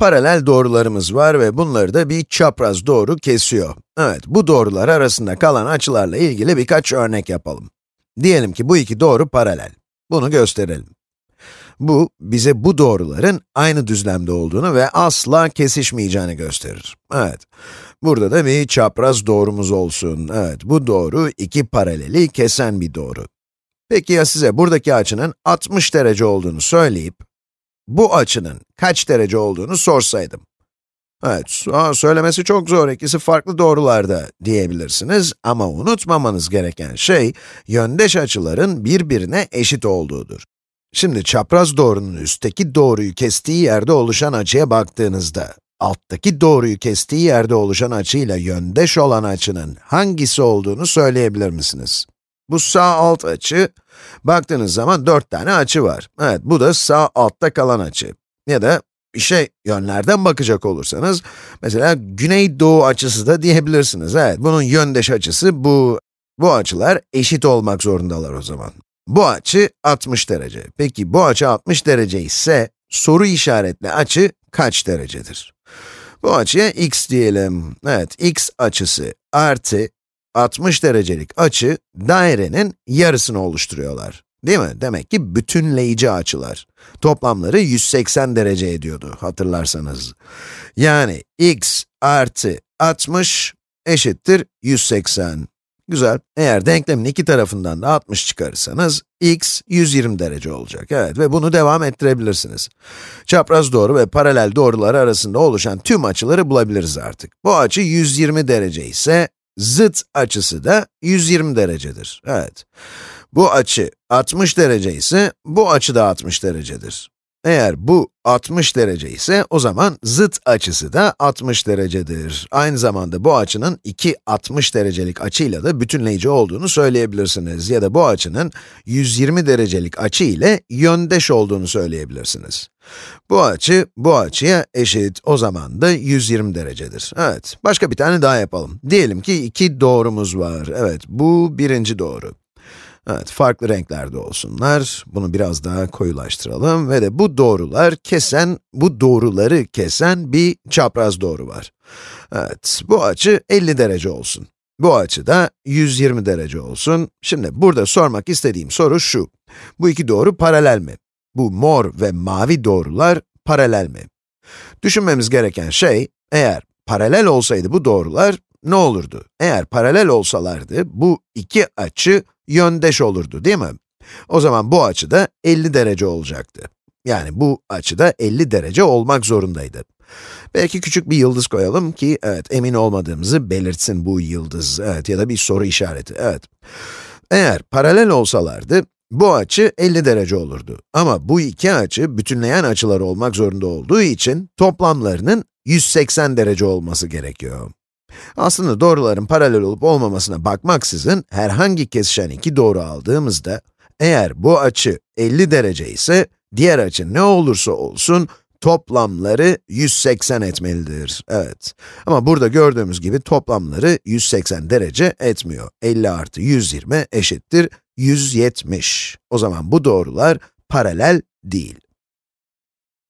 Paralel doğrularımız var ve bunları da bir çapraz doğru kesiyor. Evet, bu doğrular arasında kalan açılarla ilgili birkaç örnek yapalım. Diyelim ki bu iki doğru paralel. Bunu gösterelim. Bu, bize bu doğruların aynı düzlemde olduğunu ve asla kesişmeyeceğini gösterir. Evet, burada da bir çapraz doğrumuz olsun. Evet, bu doğru iki paraleli kesen bir doğru. Peki ya size buradaki açının 60 derece olduğunu söyleyip, bu açının kaç derece olduğunu sorsaydım. Evet, söylemesi çok zor, ikisi farklı doğrularda diyebilirsiniz ama unutmamanız gereken şey, yöndeş açıların birbirine eşit olduğudur. Şimdi çapraz doğrunun üstteki doğruyu kestiği yerde oluşan açıya baktığınızda, alttaki doğruyu kestiği yerde oluşan açıyla yöndeş olan açının hangisi olduğunu söyleyebilir misiniz? Bu sağ alt açı, baktığınız zaman dört tane açı var. Evet, bu da sağ altta kalan açı. Ya da bir şey yönlerden bakacak olursanız, mesela güney-doğu açısı da diyebilirsiniz. Evet, bunun yöndeş açısı bu. Bu açılar eşit olmak zorundalar o zaman. Bu açı 60 derece. Peki bu açı 60 derece ise, soru işaretli açı kaç derecedir? Bu açıya x diyelim. Evet, x açısı artı 60 derecelik açı, dairenin yarısını oluşturuyorlar. Değil mi? Demek ki bütünleyici açılar. Toplamları 180 derece ediyordu, hatırlarsanız. Yani x artı 60 eşittir 180. Güzel. Eğer denklemin iki tarafından da 60 çıkarırsanız, x 120 derece olacak. Evet ve bunu devam ettirebilirsiniz. Çapraz doğru ve paralel doğrular arasında oluşan tüm açıları bulabiliriz artık. Bu açı 120 derece ise, zıt açısı da 120 derecedir. Evet. Bu açı 60 derece ise, bu açı da 60 derecedir. Eğer bu 60 derece ise, o zaman zıt açısı da 60 derecedir. Aynı zamanda bu açının iki 60 derecelik açıyla da bütünleyici olduğunu söyleyebilirsiniz. Ya da bu açının 120 derecelik açı ile yöndeş olduğunu söyleyebilirsiniz. Bu açı, bu açıya eşit, o zaman da 120 derecedir. Evet, başka bir tane daha yapalım. Diyelim ki iki doğrumuz var. Evet, bu birinci doğru. Evet, farklı renklerde olsunlar. Bunu biraz daha koyulaştıralım ve de bu doğrular kesen, bu doğruları kesen bir çapraz doğru var. Evet, bu açı 50 derece olsun. Bu açı da 120 derece olsun. Şimdi burada sormak istediğim soru şu. Bu iki doğru paralel mi? Bu mor ve mavi doğrular paralel mi? Düşünmemiz gereken şey, eğer paralel olsaydı bu doğrular ne olurdu? Eğer paralel olsalardı, bu iki açı yöndeş olurdu, değil mi? O zaman bu açı da 50 derece olacaktı. Yani bu açı da 50 derece olmak zorundaydı. Belki küçük bir yıldız koyalım ki, evet, emin olmadığımızı belirtsin bu yıldız, evet, ya da bir soru işareti, evet. Eğer paralel olsalardı, bu açı 50 derece olurdu. Ama bu iki açı bütünleyen açılar olmak zorunda olduğu için toplamlarının 180 derece olması gerekiyor. Aslında doğruların paralel olup olmamasına bakmaksızın herhangi kesişen iki doğru aldığımızda, eğer bu açı 50 derece ise, diğer açı ne olursa olsun, toplamları 180 etmelidir. Evet. Ama burada gördüğümüz gibi toplamları 180 derece etmiyor. 50 artı 120 eşittir 170. O zaman bu doğrular paralel değil.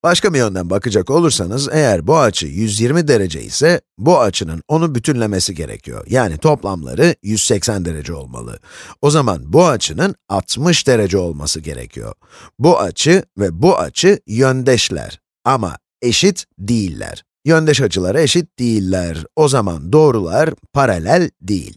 Başka bir yönden bakacak olursanız, eğer bu açı 120 derece ise, bu açının onu bütünlemesi gerekiyor. Yani toplamları 180 derece olmalı. O zaman bu açının 60 derece olması gerekiyor. Bu açı ve bu açı yöndeşler ama eşit değiller. Yöndeş açılara eşit değiller. O zaman doğrular paralel değil.